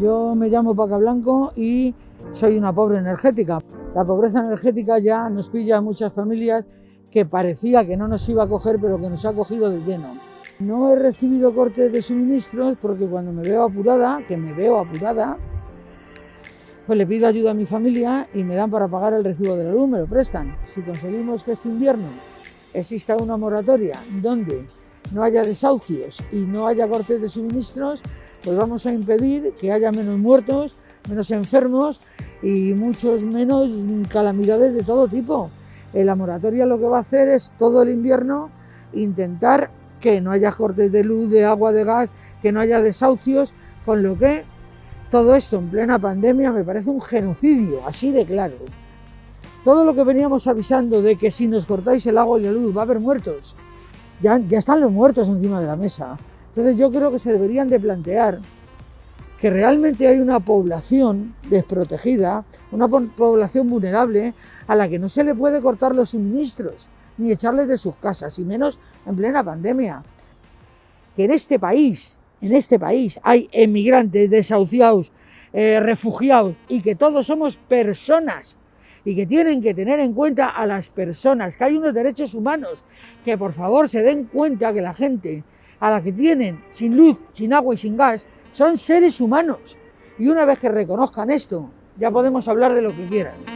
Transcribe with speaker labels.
Speaker 1: Yo me llamo Paca Blanco y soy una pobre energética. La pobreza energética ya nos pilla a muchas familias que parecía que no nos iba a coger, pero que nos ha cogido de lleno. No he recibido cortes de suministros porque cuando me veo apurada, que me veo apurada, pues le pido ayuda a mi familia y me dan para pagar el recibo de la luz, me lo prestan. Si conseguimos que este invierno exista una moratoria donde no haya desahucios y no haya cortes de suministros, pues vamos a impedir que haya menos muertos, menos enfermos y muchos menos calamidades de todo tipo. La moratoria lo que va a hacer es todo el invierno intentar que no haya cortes de luz, de agua, de gas, que no haya desahucios, con lo que todo esto en plena pandemia me parece un genocidio, así de claro. Todo lo que veníamos avisando de que si nos cortáis el agua y la luz va a haber muertos, ya, ya están los muertos encima de la mesa. Entonces yo creo que se deberían de plantear que realmente hay una población desprotegida, una población vulnerable a la que no se le puede cortar los suministros ni echarles de sus casas, y menos en plena pandemia. Que en este país en este país hay emigrantes, desahuciados, eh, refugiados y que todos somos personas y que tienen que tener en cuenta a las personas, que hay unos derechos humanos, que por favor se den cuenta que la gente a la que tienen sin luz, sin agua y sin gas son seres humanos. Y una vez que reconozcan esto, ya podemos hablar de lo que quieran.